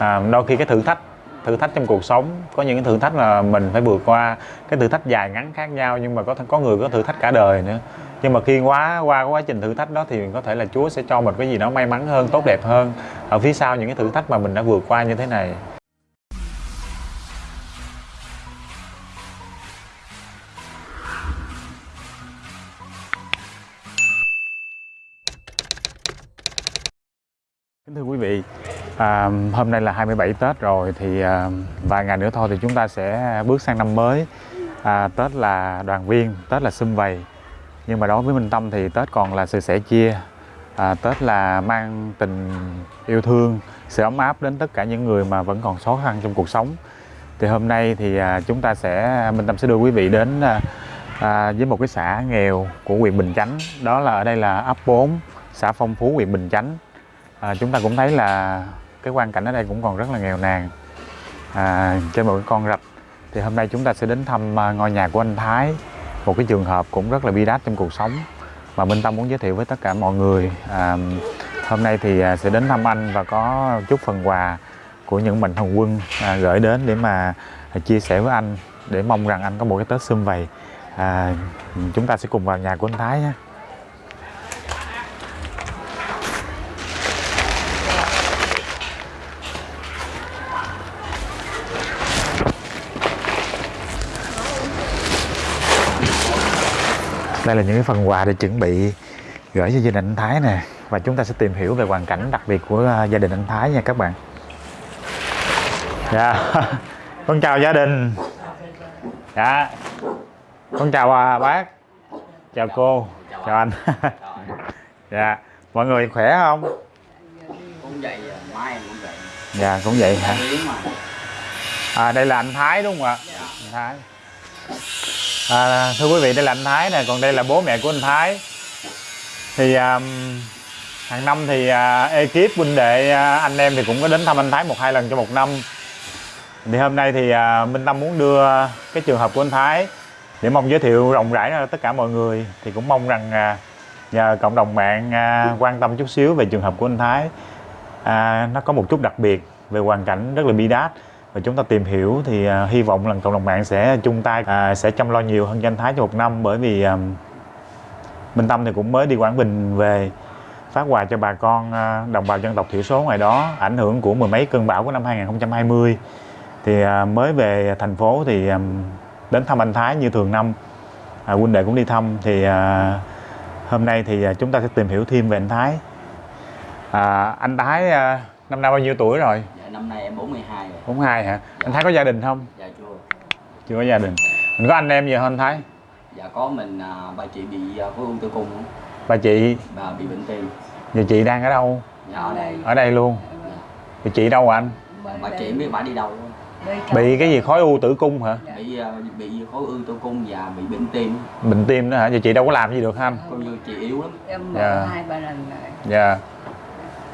à, đôi khi cái thử thách thử thách trong cuộc sống có những cái thử thách là mình phải vượt qua cái thử thách dài ngắn khác nhau nhưng mà có có người có thử thách cả đời nữa. Nhưng mà khi quá qua quá trình thử thách đó thì có thể là Chúa sẽ cho mình cái gì đó may mắn hơn tốt đẹp hơn. Ở phía sau những cái thử thách mà mình đã vượt qua như thế này. À, hôm nay là 27 Tết rồi thì à, vài ngày nữa thôi thì chúng ta sẽ bước sang năm mới. À, Tết là đoàn viên, Tết là xung vầy. Nhưng mà đối với Minh Tâm thì Tết còn là sự sẻ chia. À, Tết là mang tình yêu thương, sự ấm áp đến tất cả những người mà vẫn còn khó khăn trong cuộc sống. Thì hôm nay thì à, chúng ta sẽ Minh Tâm sẽ đưa quý vị đến à, à, với một cái xã nghèo của huyện Bình Chánh. Đó là ở đây là ấp 4, xã Phong Phú, huyện Bình Chánh à, chúng ta cũng thấy là cái quan cảnh ở đây cũng còn rất là nghèo nàn. À, trên một cái con rạch thì hôm nay chúng ta sẽ đến thăm à, ngôi nhà của anh Thái một cái trường hợp cũng rất là bi đát trong cuộc sống. Mà Minh Tâm muốn giới thiệu với tất cả mọi người à, hôm nay thì à, sẽ đến thăm anh và có chút phần quà của những mạnh thường quân à, gửi đến để mà à, chia sẻ với anh để mong rằng anh có một cái Tết sum vầy. À, chúng ta sẽ cùng vào nhà của anh Thái nhé. Đây là những cái phần quà để chuẩn bị gửi cho gia đình anh Thái nè. Và chúng ta sẽ tìm hiểu về hoàn cảnh đặc biệt của à, gia đình anh Thái nha các bạn. Dạ. Con chào gia đình. Dạ. Con chào à, bác. Chào cô. Chào anh. Dạ. Mọi người khỏe không? Cũng vậy mai cũng vậy. Dạ cũng vậy hả? À đây là anh Thái đúng không ạ? Anh Thái à, thưa quý vị đây là anh Thái nè còn đây là bố mẹ của anh Thái. Thì um, hàng năm thì uh, ekip huynh đệ uh, anh em thì cũng có đến thăm anh Thái một hai lần cho một năm. Thì hôm nay thì uh, Minh Tâm muốn đưa cái trường hợp của anh Thái để mong giới thiệu rộng rãi ra tất cả mọi người. Thì cũng mong rằng uh, nhờ cộng đồng mạng uh, quan tâm chút xíu về trường hợp của anh Thái. Uh, nó có một chút đặc biệt về hoàn cảnh rất là bi đát và chúng ta tìm hiểu thì à, hy vọng là cộng đồng mạng sẽ chung tay à, sẽ chăm lo nhiều hơn cho anh Thái trong một năm. Bởi vì à, Minh Tâm thì cũng mới đi Quảng Bình về phát quà cho bà con à, đồng bào dân tộc thiểu số ngoài đó. Ảnh hưởng của mười mấy cơn bão của năm 2020 thì à, mới về thành phố thì à, đến thăm anh Thái như thường năm. À, huynh đệ cũng đi thăm thì à, hôm nay thì à, chúng ta sẽ tìm hiểu thêm về anh Thái. À, anh Thái à, năm nay bao nhiêu tuổi rồi? Năm nay em 42 rồi 42 hả? Anh Thái có gia đình không? dạ chưa Chưa có gia đình. Mình có anh em gì không anh Thái? dạ có mình à, bà chị bị à, khối u tử cung Bà chị, bà bị bệnh tim giờ chị đang ở đâu? dạ ở đây Ở đây luôn. dạ. Thì chị đâu anh? bà chị không biết bà đi đâu. Bị cái gì khối u tử cung hả? bị à, bị khối u tử cung và bị bệnh tim Bệnh tim đó hả? Giờ chị đâu có làm gì được hả anh? coi như chị yếu lắm em Dạ. hai ba lần rồi Dạ.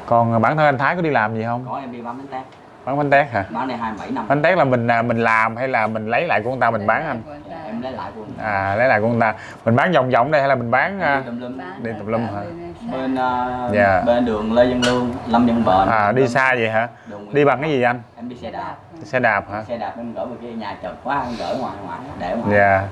Còn bản thân anh Thái có đi làm gì không? có em đi bán bánh tét Bán bánh tét hả? bán đây 27 năm Bánh tét là mình à, mình làm hay là mình lấy lại của người ta mình bán anh? Em lấy lại của anh À lấy lại của người ta. Mình bán vòng vòng đây hay là mình bán à, đi tùm lum đi tùm lum hả? bên à, Dạ. bên đường Lê Văn Lương Lâm Văn Bền à đi xa vậy hả? Đường- Đi bằng cái gì anh? em đi xe đạp Xe đạp hả? xe đạp em gửi về cái nhà chật quá em gửi ngoài ngoài để ngoài Dạ.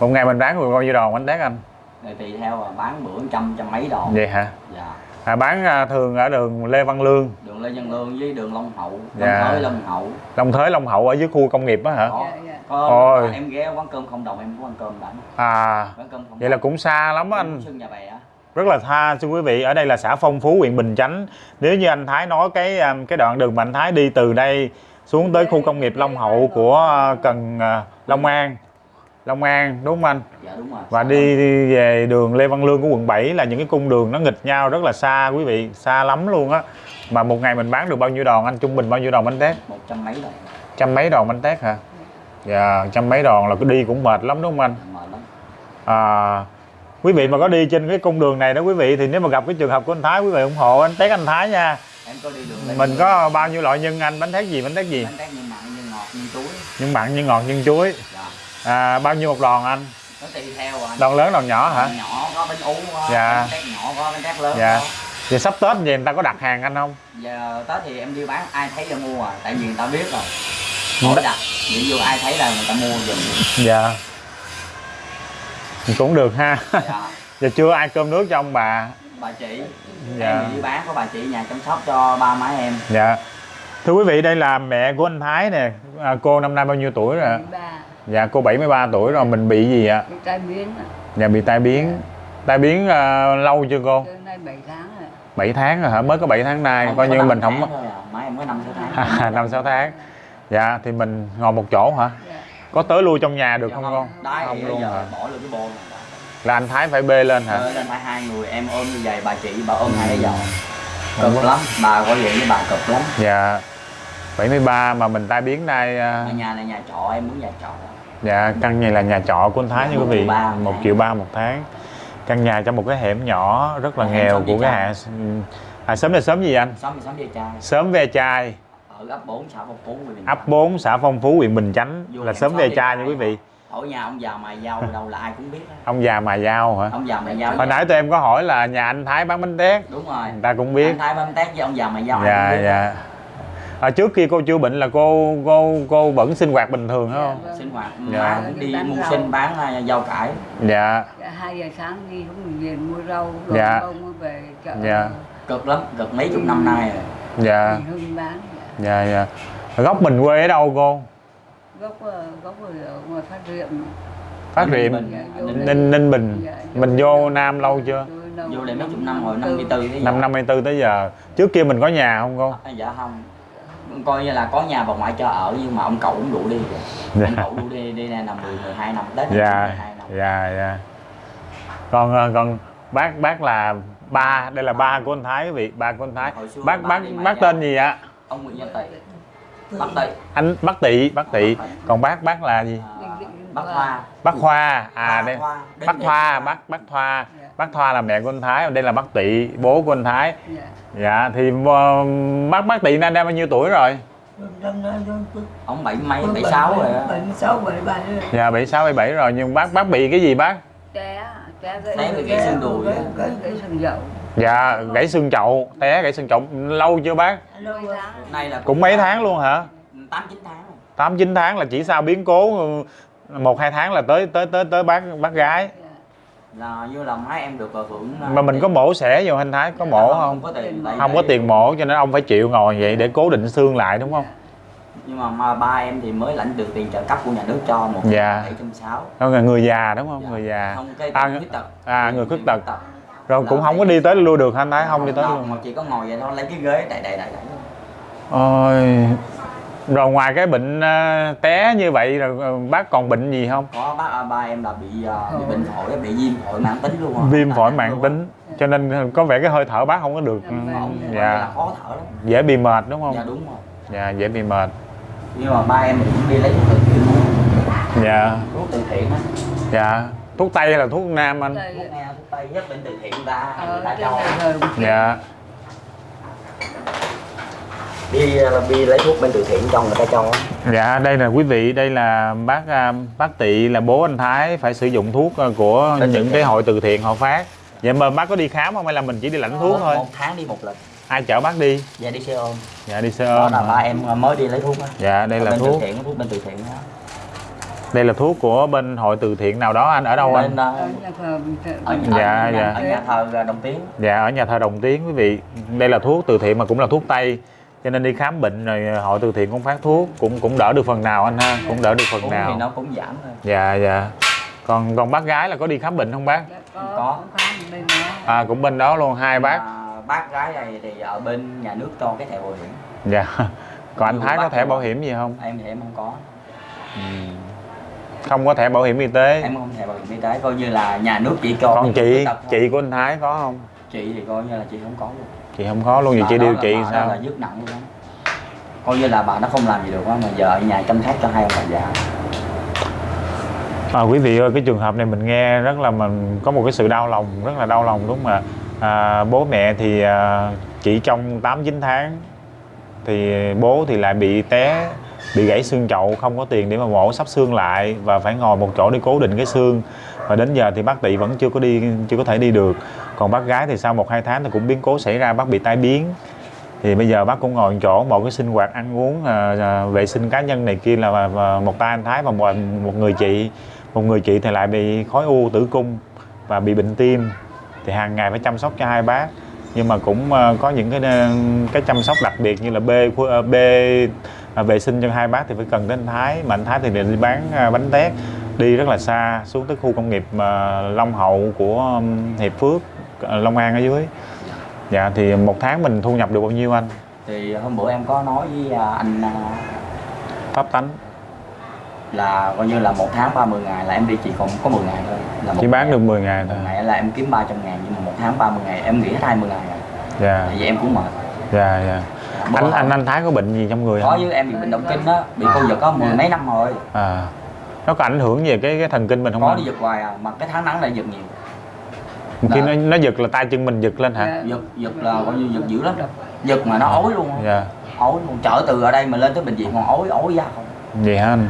Một ngày mình bán được bao nhiêu đòn bánh tét anh? rồi tùy theo bán bữa trăm trăm mấy đòn Vậy hả? dạ À, bán à, thường ở đường Lê Văn Lương, đường Lê Văn Lương với đường Long Hậu Long Dạ. Thới Long Hậu Long Thới, Long Hậu ở dưới khu công nghiệp á hả? có, Dạ, dạ. có Ôi. em ghé quán cơm không đồng em có ăn cơm đảnh À, quán cơm không vậy là đồng. cũng xa lắm á anh. Nhà bè á Rất là xa xin quý vị. Ở đây là xã Phong Phú, huyện Bình Chánh. Nếu như anh Thái nói cái à, cái đoạn đường mà anh Thái đi từ đây xuống tới khu công nghiệp Long Hậu của à, Cần Long An. Long An đúng không anh? dạ đúng rồi Và đi, đi về đường Lê Văn Lương của quận 7 là những cái cung đường nó nghịch nhau rất là xa quý vị, xa lắm luôn á. Mà một ngày mình bán được bao nhiêu đòn anh? Trung bình bao nhiêu đòn bánh tét? một trăm mấy đồng Trăm mấy đòn bánh tét hả? Dạ, trăm mấy đòn là cứ đi cũng mệt lắm đúng không anh? mệt lắm À, quý vị mà có đi trên cái cung đường này đó quý vị thì nếu mà gặp cái trường hợp của anh Thái quý vị ủng hộ anh tét anh Thái nha em có đi đường mình có bao nhiêu loại nhân anh bánh tét gì bánh tét gì bánh tét như mặn như ngọt như chuối nhân mặn nhân ngọt nhân chuối dạ à, bao nhiêu một đòn anh nó tùy theo rồi đòn lớn đòn nhỏ hả đòn nhỏ có bánh ú có dạ. bánh nhỏ có bánh tét lớn dạ. Có. Sắp Tết gì người ta có đặt hàng anh không? Giờ Tết thì em đi bán ai thấy là mua à, tại vì người ta biết rồi. Ừ. Mỗi đặt, ví dụ ai thấy là người ta mua dùm. Dạ. Cũng được ha. Dạ. Giờ chưa ai cơm nước cho ông bà. Bà chị. Dạ. Em đi bán có bà chị nhà chăm sóc cho ba má em. Dạ. Thưa quý vị, đây là mẹ của anh Thái nè. À, cô năm nay bao nhiêu tuổi rồi? 73 dạ cô 73 tuổi rồi mình bị gì ạ? Cái tai biến ạ. dạ bị tai biến. Tai biến à, lâu chưa cô? Tới nay 7 tháng rồi 7 tháng rồi hả? Mới có 7 tháng nay Không, coi như mình không à. mới năm sáu tháng. Năm sáu tháng. Dạ thì mình ngồi một chỗ hả? Dạ. có tới lui trong nhà được Dạ không. Con Đấy, không luôn giờ hả? bỏ luôn cái bô này là anh Thái phải bê lên hả? Ờ, lên phải hai người em ôm như vậy bà chị bà ôm hai cái giò. Cực lắm bà gọi vậy với bà cực lắm. Dạ 73 mà mình tai biến nay à, ở nhà này nhà trọ em muốn nhà trọ dạ căn này là nhà trọ của anh Thái nha quý vị. Một triệu ba một tháng. Căn nhà trong một cái hẻm nhỏ rất là nghèo của Ve cái hạ à, sớm này sớm gì anh? Thì xóm dây trai. Sớm ve chai ở ấp 4 xã Phong Phú huyện Bình ấp Chánh. 4 xã Phong Phú huyện Bình Chánh Vô là sớm ve Ve chai nha quý vị. ở nhà ông già mài dao đâu là ai cũng biết hết. ông già mà giao hả? Ông già mài dao hồi nãy tụi em có hỏi là nhà anh Thái bán bánh tét. Đúng rồi. Người ta cũng biết. Anh thái bánh tét với ông già mài dao dạ dạ à, trước khi cô chưa bệnh là cô cô cô vẫn sinh hoạt bình thường phải không? Dạ. sinh hoạt Dạ. đi mua sinh bán à, rau cải. Dạ. Dạ, 2 giờ sáng đi xuống viện mua rau rồi Dạ. mới về chợ. Dạ. cực lắm cực mấy chục năm nay rồi. Dạ. Bình Hưng bán dạ. dạ dạ. Gốc mình quê ở đâu cô? Gốc ờ, gốc ở ngoài phát riệm phát riệm. Dạ, Ninh- ninh bình. Dạ, mình vô nam lâu chưa? Vô đây mấy chục năm rồi 54 tới giờ. Năm năm mươi tư tới giờ. Trước kia mình có nhà không cô? À, dạ không coi như là có nhà bà ngoại cho ở nhưng mà ông cậu cũng đủ đi rồi Dạ. ông cậu đủ đi đi này là 10 12 năm tết dạ 12 năm. dạ dạ. Còn ờ, còn bác bác là ba đây là ba của anh Thái quý vị ba của anh Thái. Bác bác bác tên gì ạ? Ông Nguyễn Gia Tị. Bắc Tị. Anh bác Tị bác Tị. Còn bác bác là gì? À, Bắc Hoa. Bác Khoa à đây. Hoa. Bác Thoa bác bác Thoa Dạ. Bác Thoa là mẹ của anh Thái đây là bác Tị bố của anh Thái. Dạ. dạ thì ờ, bác bác Tị nay đang bao nhiêu tuổi rồi? Ông bảy mấy bảy sáu rồi bảy sáu bảy bảy dạ bảy sáu bảy bảy rồi nhưng bác bác bị cái gì bác? Té té gãy xương đùi gãy gãy xương dậu dạ gãy xương chậu té gãy xương chậu. Lâu chưa bác? Tháng. Nay là cũng mấy tháng luôn hả? Tám chín tháng tám chín tháng là chỉ sau biến cố một hai tháng là tới tới tới tới bác bác gái. Dạ. Là như là má em được hưởng à, mà mình có mổ xẻ vô anh Thái có mổ không không? có tiền không có tiền mổ cho nên ông phải chịu ngồi vậy để cố định xương lại đúng không? Nhưng mà, mà ba em thì mới lãnh được tiền trợ cấp của nhà nước cho một Dạ. trăm sáu. Là người già đúng không? Người già. Không cái à, khuyết tật. à, người khuyết tật. Rồi cũng không có đi tới lui được anh Thái không đi tới luôn mà chỉ có ngồi vậy thôi lấy cái ghế đẩy đẩy đẩy. Ôi rồi ngoài cái bệnh ờ, té như vậy rồi ờ, bác còn bệnh gì không? Có bác à, ba em là bị à, bị bệnh phổi bị viêm phổi mãn tính luôn á. viêm phổi mãn tính cho nên có vẻ cái hơi thở bác không có được. Dạ, ừ, Không, dạ. là khó thở lắm. Dễ bị mệt đúng không? Dạ đúng rồi. Dạ dễ bị mệt. Nhưng mà ba em cũng đi lấy thuốc từ thiện dạ. Thuốc từ thiện á. Dạ. Thuốc tây hay là thuốc nam anh? Thuốc nghe thuốc tây nhất bệnh từ thiện ở người ta cho. Rồi dạ đi đi lấy thuốc bên từ thiện cho người ta cho. Dạ đây là quý vị đây là bác à, bác tị là bố anh thái phải sử dụng thuốc à, của từ những cái hội từ thiện họ phát. Vậy mà bác có đi khám không hay là mình chỉ đi lãnh thuốc một, thôi? một tháng đi một lần. Ai chở bác đi? Dạ đi xe ôm. Dạ đi xe đó ôm là hả? ba em mới đi lấy thuốc á. Dạ đây là bên thuốc. từ thiện thuốc bên từ thiện đó. Đây là thuốc của bên hội từ thiện nào đó anh ở đâu anh? bên à, ở nhà thờ ở, Dạ, ở, dạ. ở nhà thờ Đồng Tiến. Dạ ở nhà thờ đồng tiến quý vị. Đây là thuốc từ thiện mà cũng là thuốc tây cho nên đi khám bệnh rồi hội từ thiện cũng phát thuốc cũng cũng đỡ được phần nào anh ha cũng đỡ được phần uống thì nào nó cũng giảm thôi. Dạ dạ. Còn còn bác gái là có đi khám bệnh không bác? Dạ, có Có. có khám bên đó. À cũng bên đó luôn hai bác. bác gái này thì ở bên nhà nước cho cái thẻ bảo hiểm. Dạ. Còn anh thái có thẻ bảo hiểm gì không? Em thì em không có. Không có thẻ bảo hiểm y tế. Em không thẻ bảo hiểm y tế coi như là nhà nước chỉ cho còn chị chị của anh thái có không? Chị thì coi như là chị không có luôn chị không có luôn vậy chị điều trị sao? là dứt nặng luôn. Coi như là bà nó không làm gì được á mà giờ ở nhà chăm sóc cho hai ông bà già. À, quý vị ơi cái trường hợp này mình nghe rất là mình có một cái sự đau lòng rất là đau lòng đúng không ạ? À, bố mẹ thì à, chỉ trong 8 9 tháng thì bố thì lại bị té bị gãy xương chậu không có tiền để mà mổ sắp xương lại và phải ngồi một chỗ để cố định cái xương và đến giờ thì bác tị vẫn chưa có đi chưa có thể đi được. Còn bác gái thì sau một hai tháng thì cũng biến cố xảy ra bác bị tai biến. Thì bây giờ bác cũng ngồi một chỗ một cái sinh hoạt ăn uống à, à, vệ sinh cá nhân này kia là và, một tay anh Thái và một, một người chị. Một người chị thì lại bị khối u tử cung và bị bệnh tim. Thì hàng ngày phải chăm sóc cho hai bác. Nhưng mà cũng à, có những cái à, cái chăm sóc đặc biệt như là b à, b à, vệ sinh cho hai bác thì phải cần đến anh Thái. Mà anh Thái thì đi bán à, bánh tét đi rất là xa xuống tới khu công nghiệp à, Long Hậu của Hiệp Phước à, Long An ở dưới. Dạ thì một tháng mình thu nhập được bao nhiêu anh? Thì hôm bữa em có nói với à, anh à, pháp tánh. là coi như là một tháng 30 ngày là em đi chỉ còn có 10 ngày thôi là chỉ bán được 10 ngày thôi. Ngày là em kiếm 300 ngàn nhưng mà một tháng 30 ngày em nghỉ hết 20 ngày rồi. Dạ. Tại vì em cũng mệt. Dạ dạ. Bữa anh anh anh Thái có bệnh gì trong người có không? với em bị bệnh động kinh đó bị cô giật có mười mấy năm rồi. À nó có ảnh hưởng về cái cái thần kinh mình không có anh đi giật hoài à mà cái tháng nắng lại giật nhiều. Khi nó nó giật là tay chân mình giật lên hả? Dạ. giật giật là coi như giật dữ lắm. Giật mà nó ối luôn dạ. Ối luôn. Chở từ ở đây mà lên tới bệnh viện còn ối ối ra không. Vậy hả anh?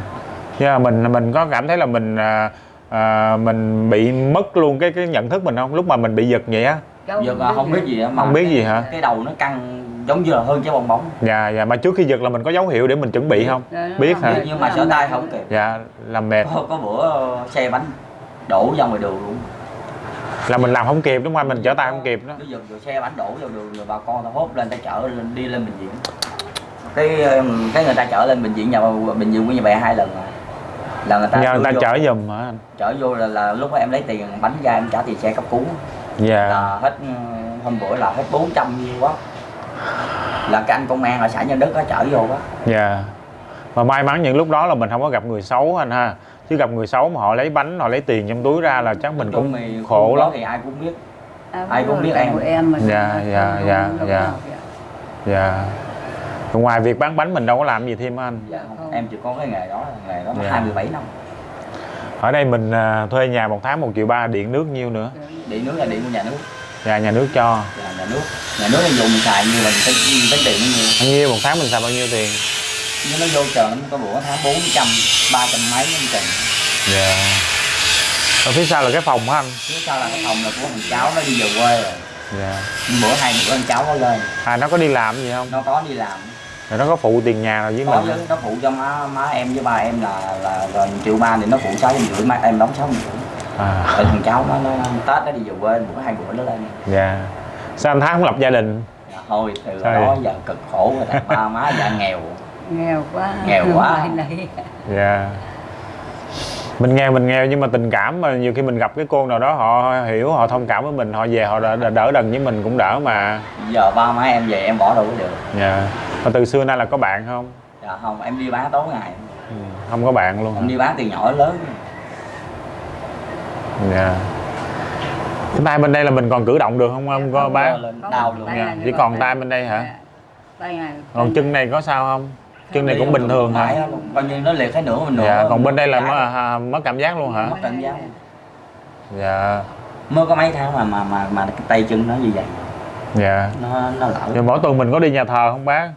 Nhưng mà mình mình có cảm thấy là mình à, à, mình bị mất luôn cái cái nhận thức mình không? Lúc mà mình bị giật vậy á? Giật không biết gì á mà Không biết cái- gì hả? cái đầu nó căng giống như là hơn trái bong bóng. Dạ dạ mà trước khi giật là mình có dấu hiệu để mình chuẩn bị không? Dạ, biết hả? Việc, nhưng mà sửa làm tay không kịp. Dạ làm mệt. Có, có bữa ờ, xe bánh đổ ra ngoài đường luôn. Là mình làm không kịp đúng không? Anh mình trở tay không kịp đó. Nó giật rồi xe bánh đổ vào đường rồi bà con ta hốt lên ta chở lên đi lên bệnh viện. Cái cái người ta chở lên bệnh viện nhà bệnh viện của nhà bè hai lần rồi. Là người ta nhờ người ta vô, chở giùm hả anh? Chở vô là, là lúc đó em lấy tiền bánh ra em trả tiền xe cấp cứu. Dạ. Là hết hôm bữa là hết 400 nhiêu quá là cái anh công an ở xã nhân đức có chở vô quá dạ mà may mắn những lúc đó là mình không có gặp người xấu anh ha chứ gặp người xấu mà họ lấy bánh họ lấy tiền trong túi ra là chắc mình cũng khổ đó lắm thì ai cũng biết À, Ai cũng biết em. của em mà Dạ, dạ, dạ, dạ. dạ ngoài việc bán bánh mình đâu có làm gì thêm anh dạ không. Không. em chỉ có cái nghề đó nghề đó Dạ. 27 năm ở đây mình à, thuê nhà một tháng một triệu ba điện nước nhiêu nữa điện nước là điện của nhà nước nhà nhà nước cho. Là nhà nước. Nhà nước là dùng mình xài như là mình tính, tính tiền nó nhiều. Bao nhiêu một tháng mình xài bao nhiêu tiền? Nhưng nó vô chờ nó có bữa tháng 400 300 mấy nó tiền. Dạ. Ở phía sau là cái phòng hả anh? Phía sau là cái phòng là của thằng cháu nó đi về quê rồi. Dạ. Bữa hai bữa anh cháu có lên. À nó có đi làm gì không? Nó có đi làm. Rồi nó có phụ tiền nhà nào với có mình nó phụ cho má má em với ba em là là gần triệu ba thì nó phụ sáu trăm rưỡi má em đóng sáu trăm rưỡi à. Rồi thằng cháu nó, nó tết nó đi về quê bữa hai bữa nó lên. Dạ. Sao anh tháng không lập gia đình? Dạ, thôi từ Sao đó vậy? giờ cực khổ rồi tại ba má dạ nghèo. Nghèo quá. Nghèo quá. Dạ. Mình nghèo mình nghèo nhưng mà tình cảm mà nhiều khi mình gặp cái cô nào đó họ hiểu họ thông cảm với mình họ về họ đỡ, đỡ đần với mình cũng đỡ mà. Giờ ba má em về em bỏ đâu có được. Dạ. Mà từ xưa nay là có bạn không? Dạ không em đi bán tối ngày. Ừ, không có bạn luôn em đi bán từ nhỏ lớn dạ. Cái tay bên đây là mình còn cử động được không không có bác đau luôn Dạ, chỉ còn tay bên đây hả? Dạ. còn chân này có sao không? Chân này cũng bình thường hả? Coi như nó liệt cái nửa mình nửa dạ còn bên đây là mất, à, mất cảm giác luôn hả? Mất cảm giác. Dạ. Mới có mấy tháng mà mà mà mà cái tay chân nó như vậy. Dạ. Nó nó lỡ. Rồi mỗi tuần mình có đi nhà thờ không bác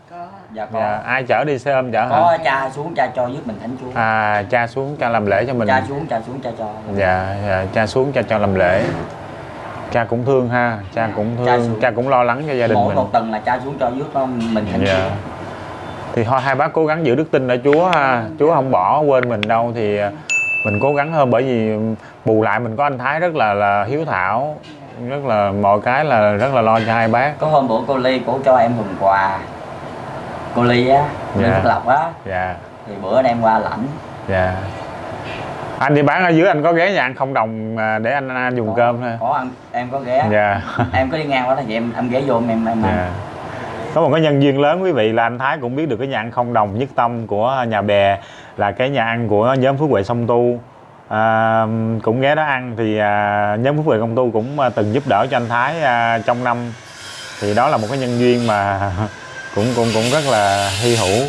dạ có. dạ ai chở đi xe ôm chở hả? Có cha xuống cha cho giúp mình thánh chúa à cha xuống cha làm lễ cho mình. Cha xuống cha xuống cha cho. Dạ, dạ cha xuống cha cho làm lễ. Cha cũng thương ha cha cũng Cha thương xuống. cha cũng lo lắng cho gia đình mỗi mình. một tuần là cha xuống cho giúp mình thánh dạ. chúa thì thôi hai bác cố gắng giữ đức tin ở Chúa ha. Chúa không bỏ quên mình đâu thì à, mình cố gắng hơn bởi vì bù lại mình có anh Thái rất là là hiếu thảo rất là mọi cái là rất là lo cho hai bác. Có hôm bữa cô ly cổ cho em thùng quà cô ly á ly Dạ. phước lộc á. Dạ. Thì bữa đem qua lãnh. Dạ. Anh đi bán ở dưới anh có ghé nhà ăn không đồng à, để anh, anh dùng có, cơm thôi. Có ăn em có ghé. Dạ. Em có đi ngang qua đó thì em em ghé vô em em, em ăn. Dạ. Có một cái nhân viên lớn quý vị là anh Thái cũng biết được cái nhà ăn không đồng nhất tâm của nhà bè là cái nhà ăn của nhóm Phước Huệ Sông Tu. À, cũng ghé đó ăn thì à, nhóm Phước Huệ Sông Tu cũng à, từng giúp đỡ cho anh Thái à, trong năm. Thì đó là một cái nhân viên mà cũng cũng cũng rất là hy hữu.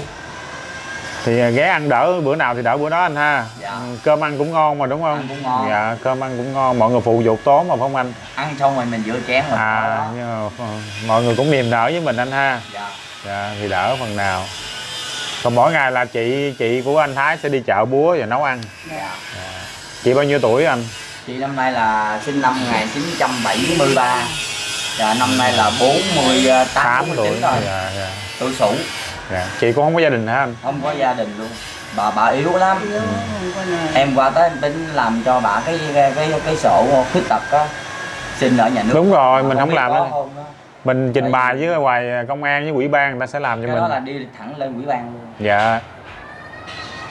Thì à, ghé ăn đỡ bữa nào thì đỡ bữa đó anh ha. Dạ. Ừ, cơm ăn cũng ngon mà đúng không? Ăn cũng ngon. dạ cơm ăn cũng ngon. Mọi người phụ dục tốn mà phải không anh? Ăn xong rồi mình rửa chén rồi. À nhưng mà, ờ, mọi người cũng niềm nở với mình anh ha. Dạ. Dạ thì đỡ phần nào. Còn mỗi ngày là chị chị của anh Thái sẽ đi chợ búa và nấu ăn. Dạ. Chị bao nhiêu tuổi anh? Chị năm nay là sinh năm 1973 và năm nay là 48 8 tuổi tuổi. rồi. Dạ, dạ, tôi sủ dạ. chị cũng không có gia đình hả anh? Không có gia đình luôn. Bà bà yếu lắm. Không nhà. Em qua tới em tính làm cho bà cái cái cái, cái sổ khuyết tật á. Xin ở nhà nước. Đúng rồi, mình không biết làm đó. không mình trình bày với ngoài công an với ủy ban người ta sẽ làm cho cái mình. đó là đi thẳng lên ủy ban luôn. Dạ.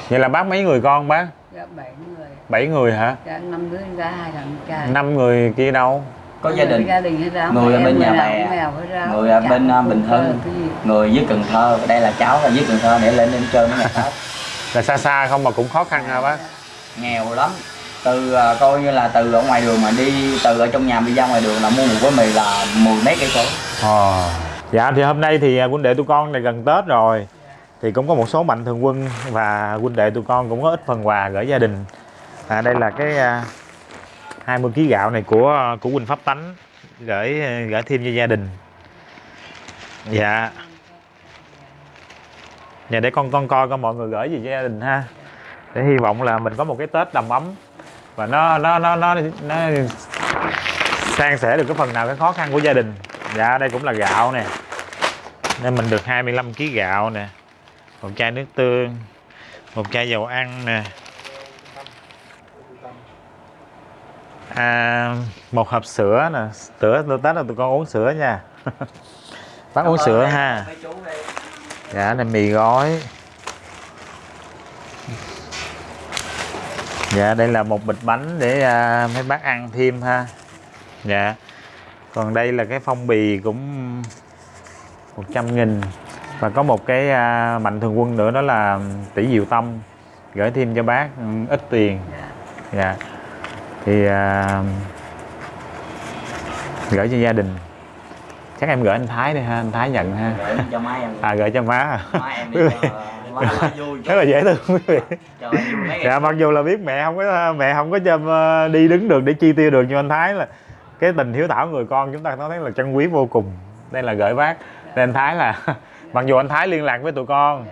Vậy là bác mấy người con bác? Dạ bảy người. Bảy người hả? Dạ năm đứa gái hai thằng trai. Năm người kia đâu có gia đình. Gia đình Người ở bên nhà bè, người ở bên, à, Bình Hưng. gì. người dưới Cần Thơ. Đây là cháu là dưới Cần Thơ để lên lên chơi mấy ngày Tết là xa xa không mà cũng khó khăn hả bác? Nghèo lắm. Từ à, coi như là từ ở ngoài đường mà đi từ ở trong nhà đi ra ngoài đường là mua một gói mì là 10 mấy cây số. Ờ. Dạ thì hôm nay thì à, huynh đệ tụi con này gần Tết rồi. Thì cũng có một số mạnh thường quân và huynh đệ tụi con cũng có ít phần quà gửi gia đình. À, đây là cái à, 20 kg gạo này của của Quỳnh Pháp Tánh gửi ờ, gửi thêm cho gia đình. Dạ. Dạ để con con coi coi mọi người gửi gì cho gia đình ha. Để hy vọng là mình có một cái Tết đầm ấm và nó nó nó nó nó san sẻ được cái phần nào cái khó khăn của gia đình dạ đây cũng là gạo nè nên mình được 25 kg gạo nè một chai nước tương, một chai dầu ăn nè à, một hộp sữa nè. Sữa tết là tụi con uống sữa nha. Bác uống sữa ha. Đây. dạ này mì gói. Dạ đây là một bịch bánh để à, mấy bác ăn thêm ha. Dạ. Còn đây là cái phong bì cũng 100 nghìn. Và có một cái à, mạnh thường quân nữa đó là tỷ diệu tâm gửi thêm cho bác ừ, ít tiền. Dạ. Thì à, gửi cho gia đình. Chắc em gửi anh Thái đi ha anh Thái nhận ha. Gửi cho má em à gửi cho má. À má em đi. má, vui rất là dễ thương quý vị. Dạ mặc dù là biết mẹ không có mẹ không có cho ờ, đi đứng được để chi tiêu được nhưng anh Thái là cái tình hiếu thảo người con chúng ta có thấy là trân quý vô cùng. Đây là gửi bác. Nên anh Thái là mặc dù anh Thái liên lạc với tụi con.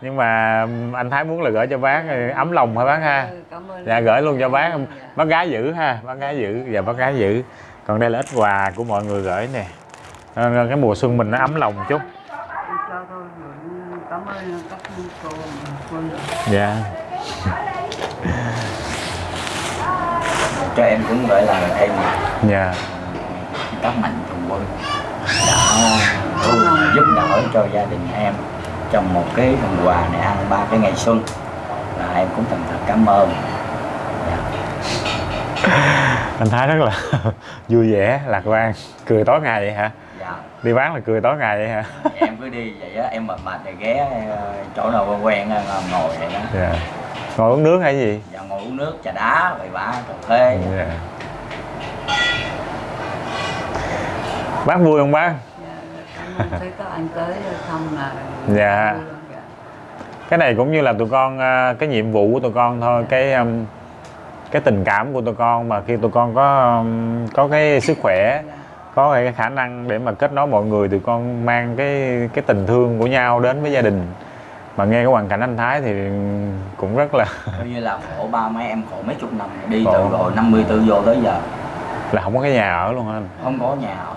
Nhưng mà anh Thái muốn là gửi cho bác ờ, ấm lòng hả bác ha? Ừ, cảm ơn. Dạ gửi luôn cho bác. Dạ. bác gái giữ ha bác gái giữ và bác gái giữ còn đây là ít quà của mọi người gửi nè. Ờ, cái mùa xuân mình nó ấm lòng chút. Cho tôi gửi cảm ơn các cô quân dạ. Cho em cũng gọi là em. Dạ. Các mạnh thường quân đã giúp đỡ cho gia đình em trong một cái phần quà này ăn ba cái ngày xuân. Là em cũng thành thật cảm ơn. Dạ. anh Thái rất là vui vẻ lạc quan cười tối ngày vậy hả? Dạ. Đi bán là cười tối ngày vậy hả? Em cứ đi vậy á em mệt mệt thì ghé ờ, chỗ nào quen quen ngồi vậy đó. Dạ. Ngồi uống nước hay gì? Và ngồi uống nước trà đá bậy bạ cà phê. Dạ. bác vui không bác? Dạ, thấy các anh tới thăm là Dạ. dạ. cái này cũng như là tụi con à, cái nhiệm vụ của tụi con thôi cái um, cái tình cảm của tụi con mà khi tụi con có um, có cái sức khỏe Dạ. có cái khả năng để mà kết nối mọi người tụi con mang cái cái tình thương của nhau đến với gia đình mà nghe cái hoàn cảnh anh Thái thì cũng rất là coi như là khổ ba mấy em khổ mấy chục năm đi Khổ. từ rồi 54 vô tới giờ là không có cái nhà ở luôn hả anh không có nhà ở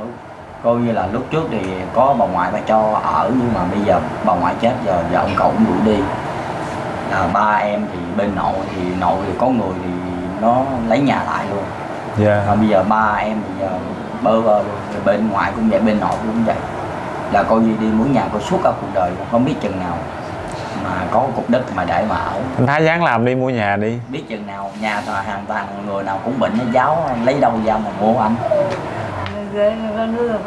coi như là lúc trước thì có bà ngoại bà cho ở nhưng mà bây giờ bà ngoại chết giờ giờ ông cậu cũng đuổi đi. Là ba em thì bên nội thì nội thì có người thì nó lấy nhà lại luôn. Dạ. Mà bây giờ ba em bây giờ bơ vơ luôn Rồi bên ngoại cũng vậy bên nội cũng vậy. Là coi như đi muốn nhà coi suốt cả cuộc đời không biết chừng nào mà có cục đất mà để mà ở. Anh Thái dáng làm đi mua nhà đi. Biết chừng nào nhà toàn hàng toàn người nào cũng bệnh nó giáo lấy đâu ra mà mua anh ghế có nước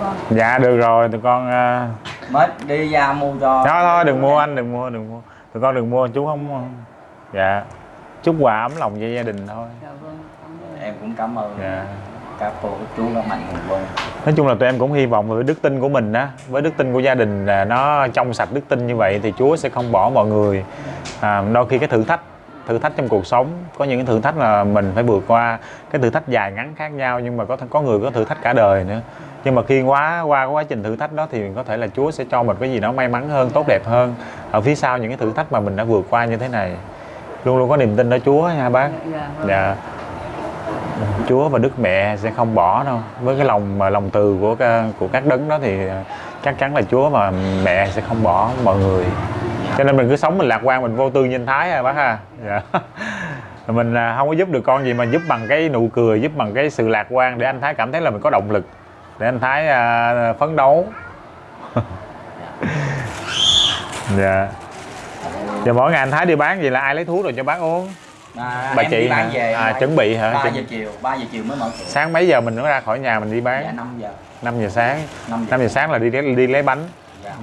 con. Dạ được rồi tụi con à, mới đi ra mua cho. Thôi thôi đừng mua anh đừng mua đừng mua. Tụi con đừng mua chú không dạ. Chúc quà ấm lòng cho gia đình thôi. Dạ vâng em cũng cảm ơn dạ. các cô các chú các mạnh thường quân nói chung là tụi em cũng hy vọng với đức tin của mình á với đức tin của gia đình là nó trong sạch đức tin như vậy thì Chúa sẽ không bỏ mọi người. À, đôi khi cái thử thách thử thách trong cuộc sống. Có những cái thử thách là mình phải vượt qua cái thử thách dài ngắn khác nhau nhưng mà có có người có thử thách cả đời nữa. Nhưng mà khi quá qua quá trình thử thách đó thì có thể là Chúa sẽ cho mình cái gì đó may mắn hơn tốt đẹp hơn. Ở phía sau những cái thử thách mà mình đã vượt qua như thế này luôn luôn có niềm tin ở Chúa nha bác. Dạ vâng. dạ. Chúa và Đức Mẹ sẽ không bỏ đâu. Với cái lòng mà lòng từ của của các đấng đó thì chắc chắn là Chúa và mẹ sẽ không bỏ mọi người cho nên mình cứ sống mình lạc quan mình vô tư như anh Thái à bác ha. Dạ. mình à, không có giúp được con gì mà giúp bằng cái nụ cười giúp bằng cái sự lạc quan để anh Thái cảm thấy là mình có động lực để anh Thái à, phấn đấu. Dạ. Giờ mỗi ngày anh Thái đi bán vậy là ai lấy thuốc rồi cho bác uống? À, Bà chị đi bán hả? về À, chuẩn bị hả? 3 Chuẩn- giờ chiều 3 giờ chiều mới mở cửa. Sáng mấy giờ mình mới ra khỏi nhà mình đi bán? Dạ 5 giờ. 5 giờ sáng. 5 giờ, 5 giờ sáng là đi đi lấy bánh.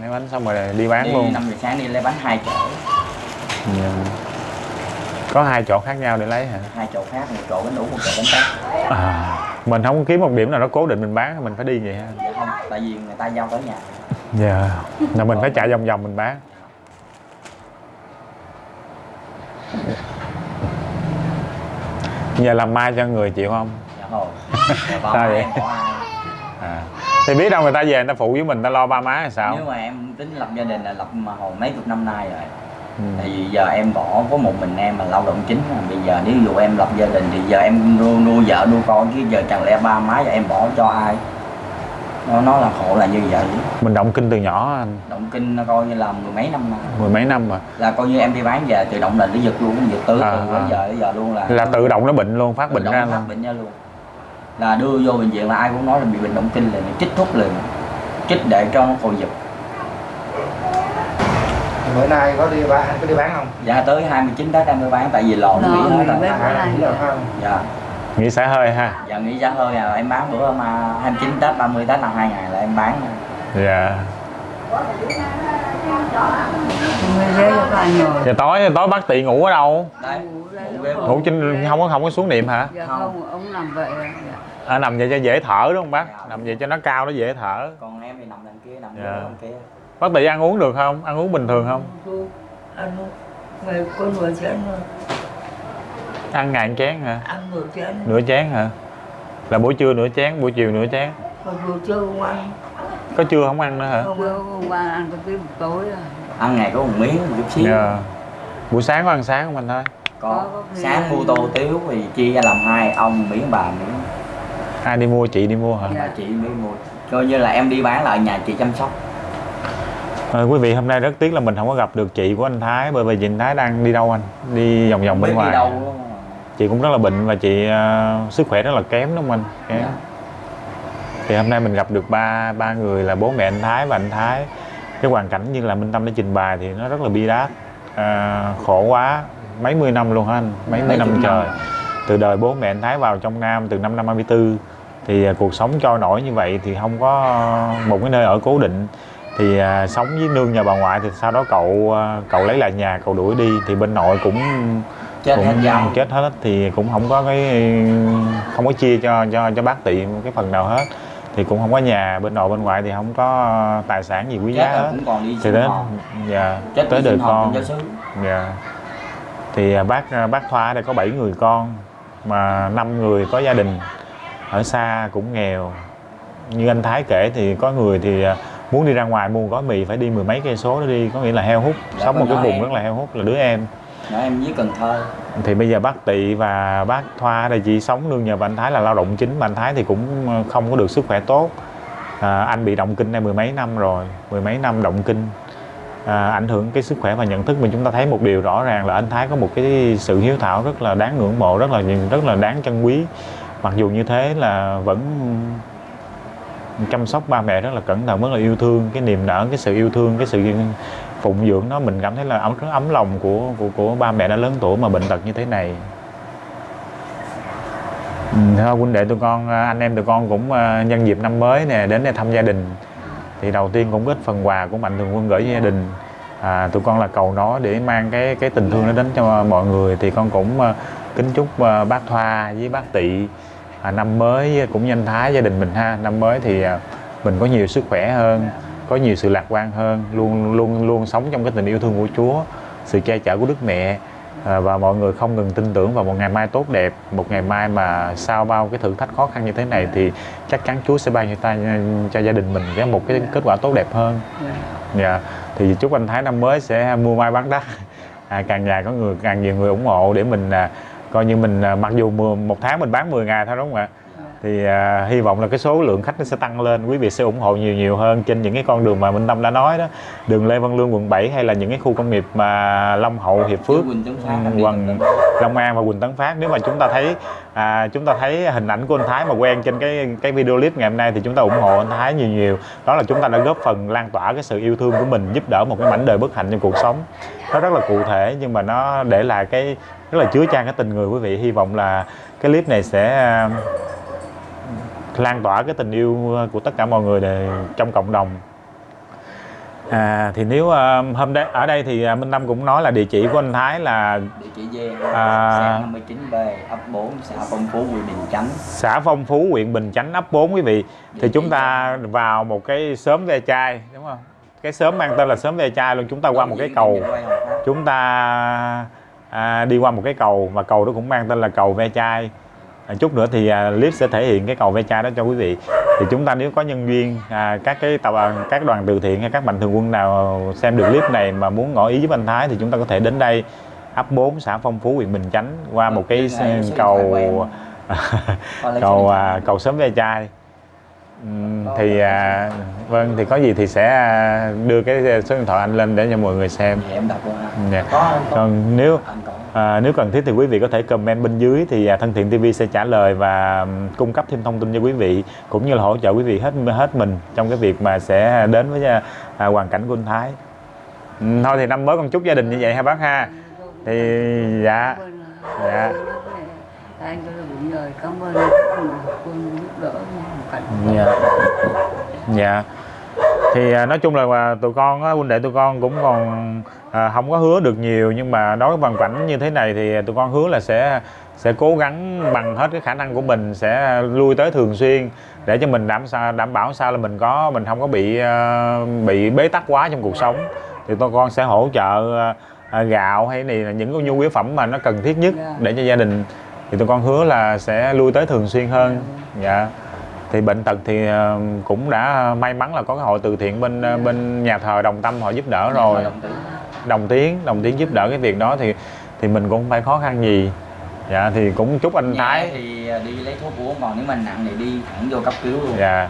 Lấy bánh xong rồi đi bán đi luôn. 5 giờ sáng đi lấy bánh hai chỗ. Dạ. có hai chỗ khác nhau để lấy hả? Hai chỗ khác một chỗ bánh ủ một chỗ bánh tét. À, mình không kiếm một điểm nào nó cố định mình bán mình phải đi vậy ha? Dạ không tại vì người ta giao tới nhà. Dạ. Là mình phải chạy vòng vòng mình bán. Giờ làm mai cho người chịu không? Dạ thôi. Dạ, Sao vậy? Thì biết đâu người ta về người ta phụ với mình ta lo ba má hay sao? Nếu mà em tính lập gia đình là lập mà hồi mấy chục năm nay rồi. Ừ. tại vì giờ em bỏ có một mình em mà lao động chính bây giờ nếu dụ em lập gia đình thì giờ em nuôi, nuôi vợ nuôi con chứ giờ chẳng lẽ ba má giờ em bỏ cho ai? Nó nó là khổ là như vậy. Mình động kinh từ nhỏ anh. Động kinh nó coi như là mười mấy năm nay. Mười mấy năm mà là coi như em đi bán về tự động là nó giật luôn giật từ À, từ à. giờ giờ luôn là là tự động nó bệnh luôn phát tự bệnh ra phát luôn. bệnh ra luôn là đưa vô bệnh viện là ai cũng nói là bị bệnh động kinh liền chích thuốc liền chích để cho nó hồi giật bữa nay có đi bán có đi bán không? Dạ tới 29 tết em mới bán tại vì lộn nghỉ hết nghỉ rồi. nghỉ dạ. Nghĩ xả hơi ha. Dạ nghỉ giá hơi à. Em bán bữa mà 29 tết 30 tết là hai ngày là em bán dạ anh ngồi giờ tối tối bác tị ngủ ở đâu? Đấy Ngủ trên không có không có xuống niệm hả? Dạ không ông nằm vậy à. dạ. à, nằm vậy cho dễ thở đúng không bác? Nằm vậy cho nó cao nó dễ thở. Còn em thì nằm đằng kia nằm Dạ. đằng kia. Bác tị ăn uống được không? Ăn uống bình thường không? Ăn về con vừa chén ăn một chén hả? Ăn vừa chén. Nửa chén hả? Là buổi trưa nửa chén buổi chiều nửa chén. Vừa trưa không ăn có trưa không ăn nữa hả? Không trưa không ăn có tí tối à. Ăn ngày có một miếng một chút xíu. Dạ. Buổi sáng có ăn sáng không anh thôi có. Có, sáng mua tô tiếu thì chia ra làm hai ông miếng bà miếng. Ai đi mua chị đi mua hả? Dạ. chị miếng mua. Coi như là em đi bán lại nhà chị chăm sóc. Ờ, quý vị hôm nay rất tiếc là mình không có gặp được chị của anh Thái bởi vì chị anh Thái đang đi đâu anh? Đi vòng vòng bên đi ngoài. đâu. Luôn chị cũng rất là bệnh và chị ờ, sức khỏe rất là kém đúng không anh? Kém. Dạ. Thì hôm nay mình gặp được ba ba người là bố mẹ anh Thái và anh Thái. Cái hoàn cảnh như là Minh Tâm đã trình bày thì nó rất là bi đát. À, khổ quá. Mấy mươi năm luôn hả anh? Mấy mươi Mấy năm chục năm. trời. Từ đời bố mẹ anh Thái vào trong Nam từ năm năm 34 thì à, cuộc sống trôi nổi như vậy thì không có một cái nơi ở cố định. Thì à, sống với nương nhà bà ngoại thì sau đó cậu à, cậu lấy lại nhà cậu đuổi đi. Thì bên nội cũng chết cũng hết dao chết hết thì cũng không có cái không có chia cho cho cho bác tiệm cái phần nào hết thì cũng không có nhà bên nội bên ngoại thì không có tài sản gì quý chết giá hết. cũng còn đi thì đến dạ, chết tới đời con. dạ. thì à, bác à, bác Thoa đây có 7 người con mà năm người có gia đình ở xa cũng nghèo. Như anh Thái kể thì có người thì muốn đi ra ngoài mua gói mì phải đi mười mấy cây số để đi có nghĩa là heo hút. Dạ, sống một cái vùng em. rất là heo hút là đứa em nhỏ em với Cần Thơ. Thì bây giờ bác Tị và bác Thoa ở đây chỉ sống luôn nhờ và anh Thái là lao động chính. Mà anh Thái thì cũng ờ, không có được sức khỏe tốt. À, anh bị động kinh đây mười mấy năm rồi mười mấy năm động kinh. À, ảnh hưởng cái sức khỏe và nhận thức mình chúng ta thấy một điều rõ ràng là anh Thái có một cái sự hiếu thảo rất là đáng ngưỡng mộ rất là rất là đáng trân quý. Mặc dù như thế là vẫn chăm sóc ba mẹ rất là cẩn thận rất là yêu thương cái niềm nở cái sự yêu thương cái sự phụng dưỡng nó mình cảm thấy là ấm ấm lòng của của của ba mẹ đã lớn tuổi mà bệnh tật như thế này. Ừ, thôi huynh đệ tụi con à, anh em tụi con cũng à, nhân dịp năm mới nè đến đây thăm gia đình. Thì đầu tiên cũng ít phần quà của mạnh thường quân gửi cho gia đình. À, tụi con là cầu nó để mang cái cái tình thương nó đến cho mọi người. Thì con cũng à, kính chúc bác Thoa với bác Tị à, năm mới cũng nhanh Thái gia đình mình ha. Năm mới thì mình có nhiều sức khỏe hơn có nhiều sự lạc quan hơn luôn luôn luôn sống trong cái tình yêu thương của Chúa sự che chở của Đức Mẹ à, và mọi người không ngừng tin tưởng vào một ngày mai tốt đẹp một ngày mai mà sau bao cái thử thách khó khăn như thế này thì chắc chắn Chúa sẽ ban cho ta cho gia đình mình cái một cái kết quả tốt đẹp hơn. Dạ. dạ. Thì chúc anh Thái năm mới sẽ mua mai bán đắt. À, càng nhà có người càng nhiều người ủng hộ để mình à, coi như mình à, mặc dù một tháng mình bán 10 ngày thôi đúng không ạ thì à, hy vọng là cái số lượng khách nó sẽ tăng lên. Quý vị sẽ ủng hộ nhiều nhiều hơn trên những cái con đường mà Minh Tâm đã nói đó. Đường Lê Văn Lương quận 7 hay là những cái khu công nghiệp mà Long Hậu Hiệp Phước Phát, ừ, quận Long An và Quỳnh Tấn Phát. Nếu mà chúng ta thấy à, chúng ta thấy hình ảnh của anh Thái mà quen trên cái cái video clip ngày hôm nay thì chúng ta ủng hộ anh Thái nhiều nhiều. Đó là chúng ta đã góp phần lan tỏa cái sự yêu thương của mình giúp đỡ một cái mảnh đời bất hạnh trong cuộc sống. Nó rất là cụ thể nhưng mà nó để lại cái rất là chứa chan cái tình người quý vị. Hy vọng là cái clip này sẽ à, lan tỏa cái tình yêu của tất cả mọi người để, trong cộng đồng. À, thì nếu à, hôm đây ở đây thì à, Minh Tâm cũng nói là địa chỉ của anh Thái là địa chỉ Giang À. à... 59B ấp 4 xã Phong Phú huyện Bình Chánh. Xã Phong Phú huyện Bình Chánh ấp 4 quý vị. Thì chúng ta vào một cái xóm ve chai đúng không? Cái xóm mang tên là xóm ve chai luôn chúng ta qua một cái cầu. chúng ta à, đi qua một cái cầu và cầu đó cũng mang tên là cầu ve chai à, chút nữa thì à, clip sẽ thể hiện cái cầu ve chai đó cho quý vị. Thì chúng ta nếu có nhân duyên à, các cái tàu các đoàn từ thiện hay các mạnh thường quân nào xem được clip này mà muốn ngỏ ý giúp anh Thái thì chúng ta có thể đến đây ấp 4 xã Phong Phú huyện Bình Chánh qua một cái này cầu cầu à, cầu sớm ve chai thì à, vâng thì có gì thì sẽ à, đưa cái số điện thoại anh lên để cho mọi người xem. Thì em đọc ha Dạ. còn nếu à, nếu cần thiết thì quý vị có thể comment bên dưới thì à, thân thiện TV sẽ trả lời và cung cấp thêm thông tin cho quý vị cũng như là hỗ trợ quý vị hết hết mình trong cái việc mà sẽ đến với à, à, hoàn cảnh của anh Thái. Thôi thì năm mới con chúc gia đình như vậy ha bác ha? Thì dạ dạ. Anh có đúng rồi cảm ơn quân giúp đỡ một cảnh dạ. Dạ thì à, nói chung là à, tụi con á, huynh đệ tụi con cũng còn à, không có hứa được nhiều nhưng mà đối với hoàn cảnh như thế này thì tụi con hứa là sẽ sẽ cố gắng bằng hết cái khả năng của mình sẽ lui tới thường xuyên để cho mình đảm đảm bảo sao là mình có mình không có bị à, bị bế tắc quá trong cuộc sống. Thì tụi con sẽ hỗ trợ à, à, gạo hay này là những cái nhu yếu phẩm mà nó cần thiết nhất Dạ. để cho gia đình. Thì tụi con hứa là sẽ lui tới thường xuyên hơn. Dạ thì bệnh tật thì ờ, cũng đã may mắn là có cái hội từ thiện bên ờ, bên nhà thờ đồng tâm họ giúp đỡ rồi. Đồng tiếng đồng tiếng giúp đỡ cái việc đó thì thì mình cũng không phải khó khăn gì. Dạ thì cũng chúc anh Nhẹ thái. thì à, đi lấy thuốc uống còn nếu mà nặng thì đi thẳng vô cấp cứu luôn. Dạ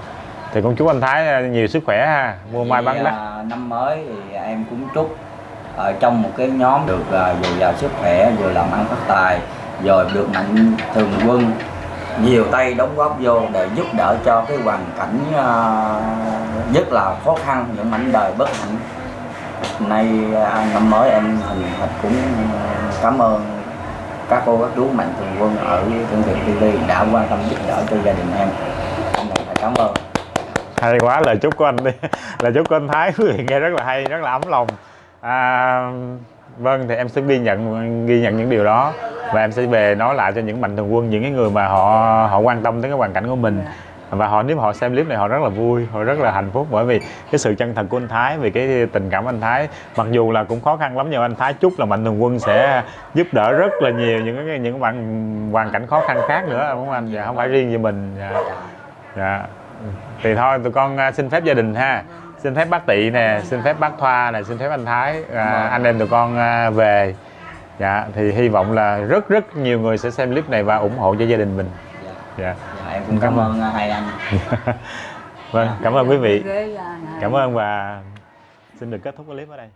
thì cũng chúc anh thái ờ, nhiều sức khỏe ha. Mua mai bán đắt à, năm mới thì em cũng chúc ở trong một cái nhóm được dồi dào sức khỏe vừa làm ăn phát tài rồi được mạnh thường quân nhiều tay đóng góp vô để giúp đỡ cho cái hoàn cảnh uh, rất là khó khăn những mảnh đời bất hạnh. Nay ờ, năm mới em hình thật cũng ờ, cảm ơn các cô các chú mạnh thường quân ở thương thiện TV đã quan tâm giúp đỡ cho gia đình em. Em phải cảm ơn. Hay quá lời chúc của anh đi. Lời chúc của anh thái quý vị nghe rất là hay rất là ấm lòng. À, vâng thì em sẽ ghi nhận ghi nhận những điều đó và em sẽ về nói lại cho những mạnh thường quân, những cái người mà họ họ quan tâm tới cái hoàn cảnh của mình. Và họ, nếu họ xem clip này, họ rất là vui, họ rất là hạnh phúc bởi vì cái sự chân thật của anh Thái, vì cái tình cảm anh Thái. Mặc dù là cũng khó khăn lắm, nhưng anh Thái chúc là mạnh thường quân sẽ giúp đỡ rất là nhiều những cái, những bạn hoàn cảnh khó khăn khác nữa, đúng không anh? Dạ không phải riêng gì mình. Dạ. Dạ. Thì thôi, tụi con à, xin phép gia đình ha xin phép bác tị nè xin phép bác thoa nè xin phép anh thái à, anh em tụi con à, về. Dạ thì hy vọng là rất rất nhiều người sẽ xem clip này và ủng hộ cho gia đình mình. Dạ. dạ Dạ, em cũng cảm ơn hai anh. Vâng cảm ơn quý vị. Này. cảm ơn và xin được kết thúc cái clip ở đây